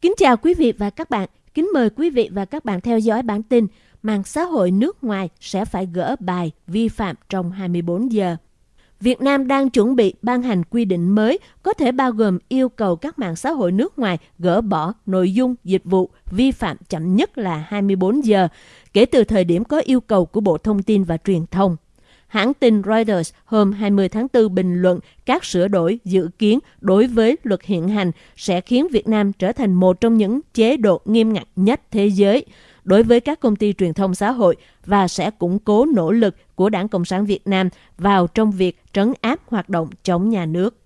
Kính chào quý vị và các bạn. Kính mời quý vị và các bạn theo dõi bản tin Mạng xã hội nước ngoài sẽ phải gỡ bài vi phạm trong 24 giờ. Việt Nam đang chuẩn bị ban hành quy định mới có thể bao gồm yêu cầu các mạng xã hội nước ngoài gỡ bỏ nội dung dịch vụ vi phạm chậm nhất là 24 giờ, kể từ thời điểm có yêu cầu của Bộ Thông tin và Truyền thông. Hãng tin Reuters hôm 20 tháng 4 bình luận các sửa đổi dự kiến đối với luật hiện hành sẽ khiến Việt Nam trở thành một trong những chế độ nghiêm ngặt nhất thế giới đối với các công ty truyền thông xã hội và sẽ củng cố nỗ lực của Đảng Cộng sản Việt Nam vào trong việc trấn áp hoạt động chống nhà nước.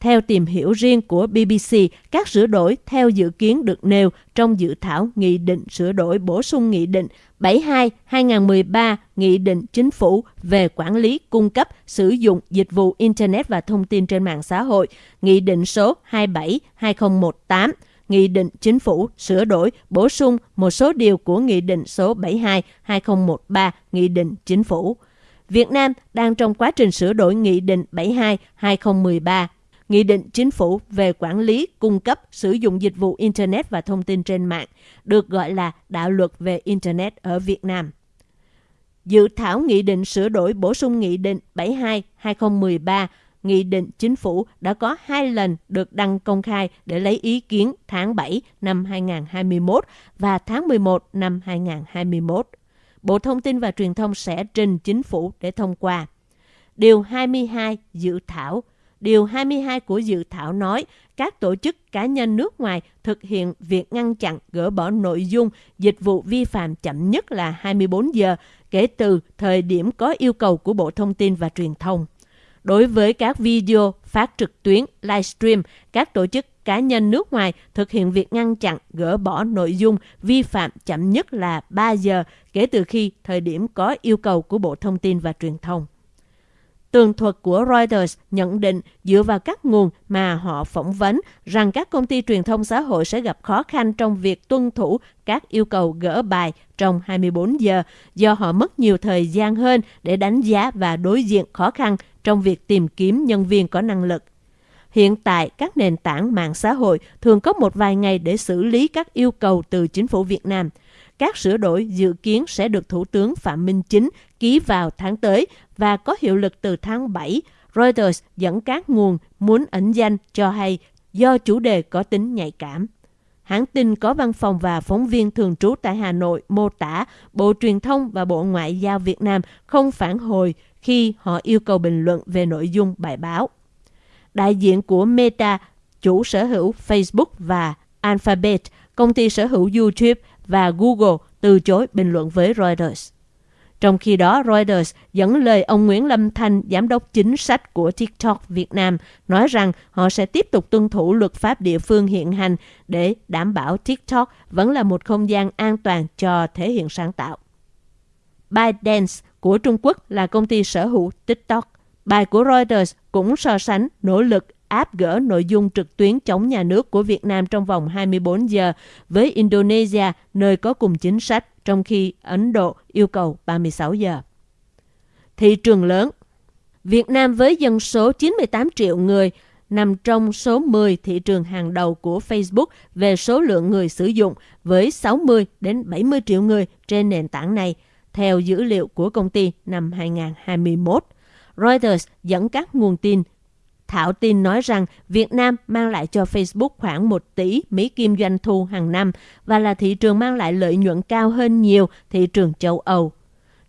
Theo tìm hiểu riêng của BBC, các sửa đổi theo dự kiến được nêu trong dự thảo Nghị định sửa đổi bổ sung Nghị định 72-2013 Nghị định Chính phủ về quản lý cung cấp sử dụng dịch vụ Internet và thông tin trên mạng xã hội, Nghị định số 27-2018, Nghị định Chính phủ sửa đổi bổ sung một số điều của Nghị định số 72-2013 Nghị định Chính phủ. Việt Nam đang trong quá trình sửa đổi Nghị định 72-2013 Nghị định Chính phủ về quản lý, cung cấp, sử dụng dịch vụ Internet và thông tin trên mạng, được gọi là Đạo luật về Internet ở Việt Nam. Dự thảo Nghị định sửa đổi bổ sung Nghị định 72-2013 Nghị định Chính phủ đã có hai lần được đăng công khai để lấy ý kiến tháng 7 năm 2021 và tháng 11 năm 2021. Bộ Thông tin và Truyền thông sẽ trình Chính phủ để thông qua. Điều 22 dự thảo Điều 22 của dự thảo nói các tổ chức cá nhân nước ngoài thực hiện việc ngăn chặn gỡ bỏ nội dung dịch vụ vi phạm chậm nhất là 24 giờ kể từ thời điểm có yêu cầu của Bộ Thông tin và Truyền thông. Đối với các video phát trực tuyến, livestream, các tổ chức cá nhân nước ngoài thực hiện việc ngăn chặn, gỡ bỏ nội dung vi phạm chậm nhất là 3 giờ kể từ khi thời điểm có yêu cầu của Bộ Thông tin và Truyền thông. Tường thuật của Reuters nhận định dựa vào các nguồn mà họ phỏng vấn rằng các công ty truyền thông xã hội sẽ gặp khó khăn trong việc tuân thủ các yêu cầu gỡ bài trong 24 giờ do họ mất nhiều thời gian hơn để đánh giá và đối diện khó khăn trong việc tìm kiếm nhân viên có năng lực. Hiện tại, các nền tảng mạng xã hội thường có một vài ngày để xử lý các yêu cầu từ chính phủ Việt Nam – các sửa đổi dự kiến sẽ được Thủ tướng Phạm Minh Chính ký vào tháng tới và có hiệu lực từ tháng 7. Reuters dẫn các nguồn muốn ẩn danh cho hay do chủ đề có tính nhạy cảm. Hãng tin có văn phòng và phóng viên thường trú tại Hà Nội mô tả Bộ Truyền thông và Bộ Ngoại giao Việt Nam không phản hồi khi họ yêu cầu bình luận về nội dung bài báo. Đại diện của Meta, chủ sở hữu Facebook và Alphabet, công ty sở hữu YouTube và Google từ chối bình luận với Reuters. Trong khi đó, Reuters dẫn lời ông Nguyễn Lâm Thanh, giám đốc chính sách của TikTok Việt Nam, nói rằng họ sẽ tiếp tục tuân thủ luật pháp địa phương hiện hành để đảm bảo TikTok vẫn là một không gian an toàn cho thể hiện sáng tạo. ByteDance của Trung Quốc là công ty sở hữu TikTok. Bài của Reuters cũng so sánh nỗ lực áp gỡ nội dung trực tuyến chống nhà nước của Việt Nam trong vòng 24 giờ với Indonesia, nơi có cùng chính sách, trong khi Ấn Độ yêu cầu 36 giờ. Thị trường lớn Việt Nam với dân số 98 triệu người nằm trong số 10 thị trường hàng đầu của Facebook về số lượng người sử dụng với 60 đến 70 triệu người trên nền tảng này, theo dữ liệu của công ty năm 2021. Reuters dẫn các nguồn tin Thảo tin nói rằng Việt Nam mang lại cho Facebook khoảng 1 tỷ Mỹ Kim doanh thu hàng năm và là thị trường mang lại lợi nhuận cao hơn nhiều thị trường châu Âu.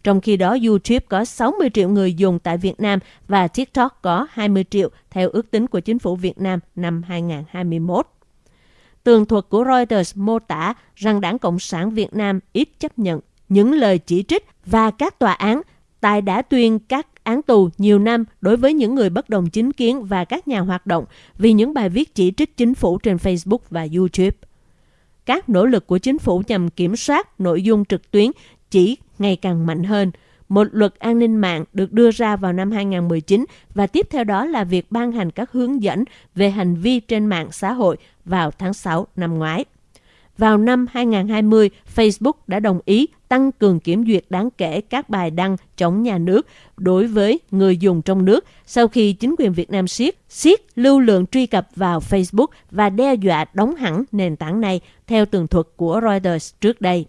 Trong khi đó, YouTube có 60 triệu người dùng tại Việt Nam và TikTok có 20 triệu theo ước tính của chính phủ Việt Nam năm 2021. Tường thuật của Reuters mô tả rằng Đảng Cộng sản Việt Nam ít chấp nhận những lời chỉ trích và các tòa án tại đã tuyên các án tù nhiều năm đối với những người bất đồng chính kiến và các nhà hoạt động vì những bài viết chỉ trích chính phủ trên Facebook và YouTube. Các nỗ lực của chính phủ nhằm kiểm soát nội dung trực tuyến chỉ ngày càng mạnh hơn. Một luật an ninh mạng được đưa ra vào năm 2019 và tiếp theo đó là việc ban hành các hướng dẫn về hành vi trên mạng xã hội vào tháng 6 năm ngoái vào năm 2020, Facebook đã đồng ý tăng cường kiểm duyệt đáng kể các bài đăng chống nhà nước đối với người dùng trong nước sau khi chính quyền Việt Nam siết siết lưu lượng truy cập vào Facebook và đe dọa đóng hẳn nền tảng này theo tường thuật của Reuters trước đây.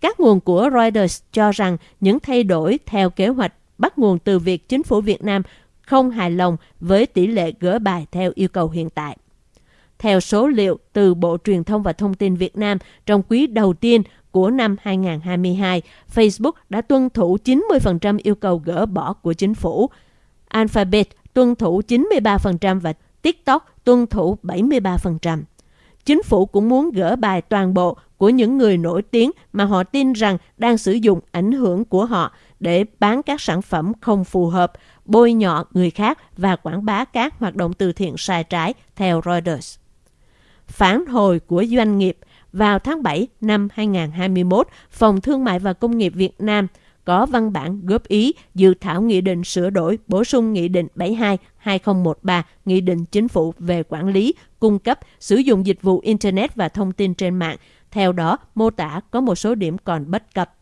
Các nguồn của Reuters cho rằng những thay đổi theo kế hoạch bắt nguồn từ việc chính phủ Việt Nam không hài lòng với tỷ lệ gỡ bài theo yêu cầu hiện tại. Theo số liệu từ Bộ Truyền thông và Thông tin Việt Nam, trong quý đầu tiên của năm 2022, Facebook đã tuân thủ 90% yêu cầu gỡ bỏ của chính phủ. Alphabet tuân thủ 93% và TikTok tuân thủ 73%. Chính phủ cũng muốn gỡ bài toàn bộ của những người nổi tiếng mà họ tin rằng đang sử dụng ảnh hưởng của họ để bán các sản phẩm không phù hợp, bôi nhọ người khác và quảng bá các hoạt động từ thiện sai trái, theo Reuters. Phản hồi của doanh nghiệp vào tháng 7 năm 2021, Phòng Thương mại và Công nghiệp Việt Nam có văn bản góp ý dự thảo nghị định sửa đổi bổ sung nghị định 72-2013, nghị định chính phủ về quản lý, cung cấp, sử dụng dịch vụ Internet và thông tin trên mạng. Theo đó, mô tả có một số điểm còn bất cập.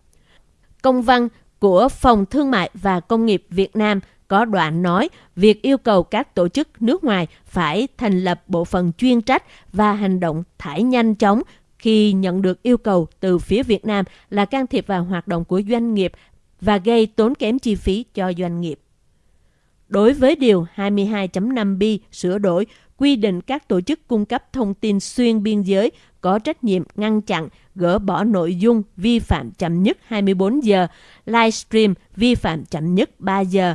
Công văn của Phòng Thương mại và Công nghiệp Việt Nam có đoạn nói việc yêu cầu các tổ chức nước ngoài phải thành lập bộ phận chuyên trách và hành động thải nhanh chóng khi nhận được yêu cầu từ phía Việt Nam là can thiệp vào hoạt động của doanh nghiệp và gây tốn kém chi phí cho doanh nghiệp. Đối với Điều 22.5b sửa đổi, quy định các tổ chức cung cấp thông tin xuyên biên giới có trách nhiệm ngăn chặn, gỡ bỏ nội dung vi phạm chậm nhất 24 giờ, livestream vi phạm chậm nhất 3 giờ.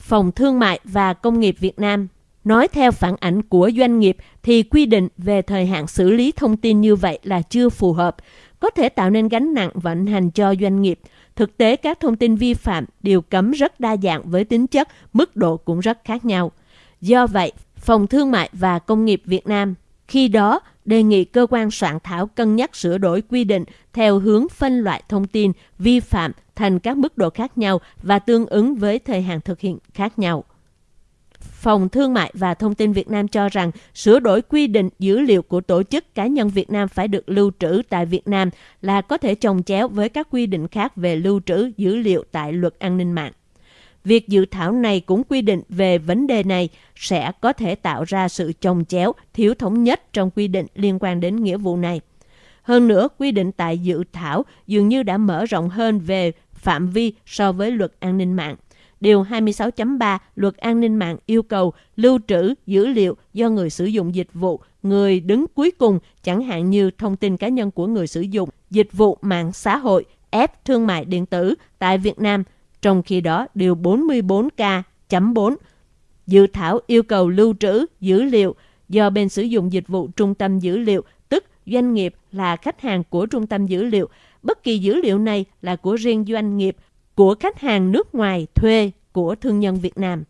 Phòng Thương mại và Công nghiệp Việt Nam Nói theo phản ảnh của doanh nghiệp thì quy định về thời hạn xử lý thông tin như vậy là chưa phù hợp, có thể tạo nên gánh nặng vận hành cho doanh nghiệp. Thực tế các thông tin vi phạm đều cấm rất đa dạng với tính chất, mức độ cũng rất khác nhau. Do vậy, Phòng Thương mại và Công nghiệp Việt Nam khi đó đề nghị cơ quan soạn thảo cân nhắc sửa đổi quy định theo hướng phân loại thông tin vi phạm thành các mức độ khác nhau và tương ứng với thời hạn thực hiện khác nhau. Phòng Thương mại và Thông tin Việt Nam cho rằng sửa đổi quy định dữ liệu của tổ chức cá nhân Việt Nam phải được lưu trữ tại Việt Nam là có thể trồng chéo với các quy định khác về lưu trữ dữ liệu tại luật an ninh mạng. Việc dự thảo này cũng quy định về vấn đề này sẽ có thể tạo ra sự trồng chéo, thiếu thống nhất trong quy định liên quan đến nghĩa vụ này. Hơn nữa, quy định tại dự thảo dường như đã mở rộng hơn về phạm vi so với luật an ninh mạng. Điều 26.3 Luật An ninh mạng yêu cầu lưu trữ dữ liệu do người sử dụng dịch vụ, người đứng cuối cùng, chẳng hạn như thông tin cá nhân của người sử dụng, dịch vụ mạng xã hội, ép thương mại điện tử tại Việt Nam. Trong khi đó, Điều 44K.4 Dự thảo yêu cầu lưu trữ dữ liệu do bên sử dụng dịch vụ trung tâm dữ liệu, tức doanh nghiệp là khách hàng của trung tâm dữ liệu. Bất kỳ dữ liệu này là của riêng doanh nghiệp của khách hàng nước ngoài thuê của thương nhân Việt Nam.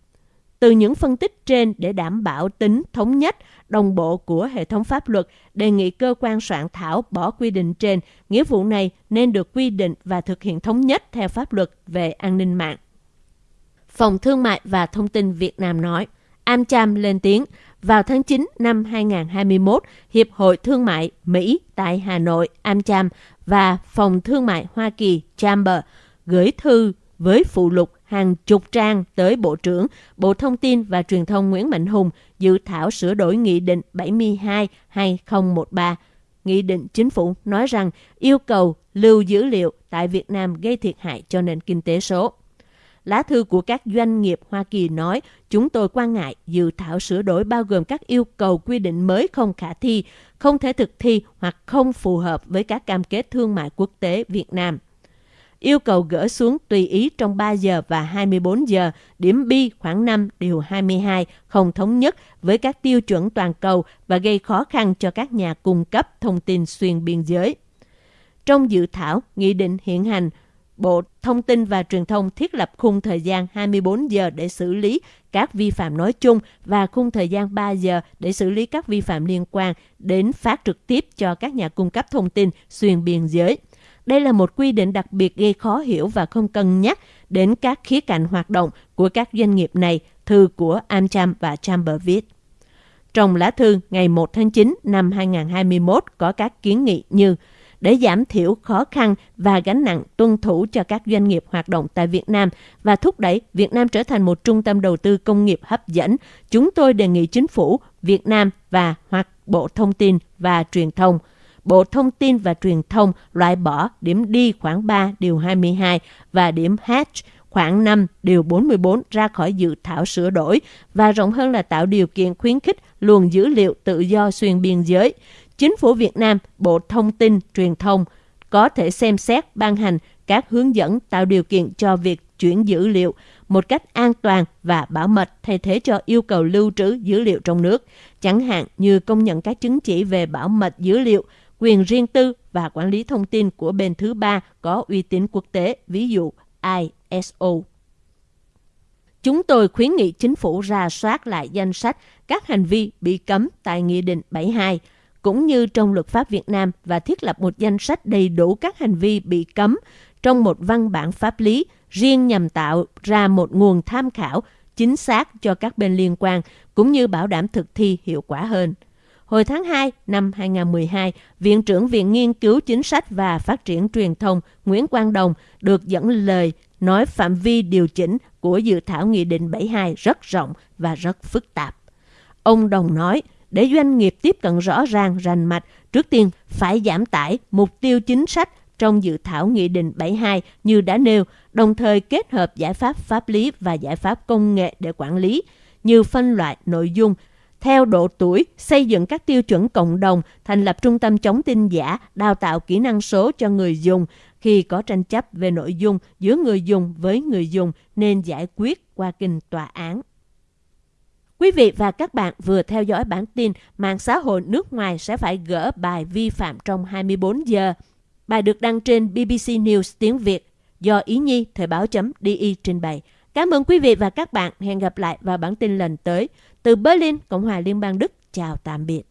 Từ những phân tích trên để đảm bảo tính thống nhất, đồng bộ của hệ thống pháp luật, đề nghị cơ quan soạn thảo bỏ quy định trên, nghĩa vụ này nên được quy định và thực hiện thống nhất theo pháp luật về an ninh mạng. Phòng Thương mại và Thông tin Việt Nam nói, AmCham lên tiếng, vào tháng 9 năm 2021, Hiệp hội Thương mại Mỹ tại Hà Nội, AmCham và Phòng Thương mại Hoa Kỳ Chamber gửi thư với phụ lục hàng chục trang tới Bộ trưởng, Bộ Thông tin và Truyền thông Nguyễn Mạnh Hùng dự thảo sửa đổi Nghị định 72-2013. Nghị định chính phủ nói rằng yêu cầu lưu dữ liệu tại Việt Nam gây thiệt hại cho nền kinh tế số. Lá thư của các doanh nghiệp Hoa Kỳ nói, chúng tôi quan ngại dự thảo sửa đổi bao gồm các yêu cầu quy định mới không khả thi, không thể thực thi hoặc không phù hợp với các cam kết thương mại quốc tế Việt Nam yêu cầu gỡ xuống tùy ý trong 3 giờ và 24 giờ, điểm B khoảng 5 điều 22 không thống nhất với các tiêu chuẩn toàn cầu và gây khó khăn cho các nhà cung cấp thông tin xuyên biên giới. Trong dự thảo, nghị định hiện hành, Bộ Thông tin và Truyền thông thiết lập khung thời gian 24 giờ để xử lý các vi phạm nói chung và khung thời gian 3 giờ để xử lý các vi phạm liên quan đến phát trực tiếp cho các nhà cung cấp thông tin xuyên biên giới. Đây là một quy định đặc biệt gây khó hiểu và không cân nhắc đến các khía cạnh hoạt động của các doanh nghiệp này, thư của AmCham và Chamber viết. Trong lá thư ngày 1 tháng 9 năm 2021 có các kiến nghị như để giảm thiểu khó khăn và gánh nặng tuân thủ cho các doanh nghiệp hoạt động tại Việt Nam và thúc đẩy Việt Nam trở thành một trung tâm đầu tư công nghiệp hấp dẫn, chúng tôi đề nghị chính phủ Việt Nam và hoặc Bộ Thông tin và Truyền thông Bộ Thông tin và Truyền thông loại bỏ điểm đi khoảng 3 điều 22 và điểm H khoảng 5 điều 44 ra khỏi dự thảo sửa đổi và rộng hơn là tạo điều kiện khuyến khích luồng dữ liệu tự do xuyên biên giới. Chính phủ Việt Nam, Bộ Thông tin, Truyền thông có thể xem xét ban hành các hướng dẫn tạo điều kiện cho việc chuyển dữ liệu một cách an toàn và bảo mật thay thế cho yêu cầu lưu trữ dữ liệu trong nước, chẳng hạn như công nhận các chứng chỉ về bảo mật dữ liệu, quyền riêng tư và quản lý thông tin của bên thứ ba có uy tín quốc tế, ví dụ ISO. Chúng tôi khuyến nghị chính phủ ra soát lại danh sách các hành vi bị cấm tại Nghị định 72, cũng như trong luật pháp Việt Nam và thiết lập một danh sách đầy đủ các hành vi bị cấm trong một văn bản pháp lý riêng nhằm tạo ra một nguồn tham khảo chính xác cho các bên liên quan, cũng như bảo đảm thực thi hiệu quả hơn. Hồi tháng 2 năm 2012, Viện trưởng Viện Nghiên cứu Chính sách và Phát triển Truyền thông Nguyễn Quang Đồng được dẫn lời nói phạm vi điều chỉnh của dự thảo Nghị định 72 rất rộng và rất phức tạp. Ông Đồng nói, để doanh nghiệp tiếp cận rõ ràng, rành mạch, trước tiên phải giảm tải mục tiêu chính sách trong dự thảo Nghị định 72 như đã nêu, đồng thời kết hợp giải pháp pháp lý và giải pháp công nghệ để quản lý, như phân loại nội dung theo độ tuổi, xây dựng các tiêu chuẩn cộng đồng, thành lập trung tâm chống tin giả, đào tạo kỹ năng số cho người dùng. Khi có tranh chấp về nội dung giữa người dùng với người dùng nên giải quyết qua kinh tòa án. Quý vị và các bạn vừa theo dõi bản tin mạng xã hội nước ngoài sẽ phải gỡ bài vi phạm trong 24 giờ. Bài được đăng trên BBC News tiếng Việt do Ý Nhi Thời báo.di trình bày. Cảm ơn quý vị và các bạn. Hẹn gặp lại vào bản tin lần tới. Từ Berlin, Cộng hòa Liên bang Đức. Chào tạm biệt.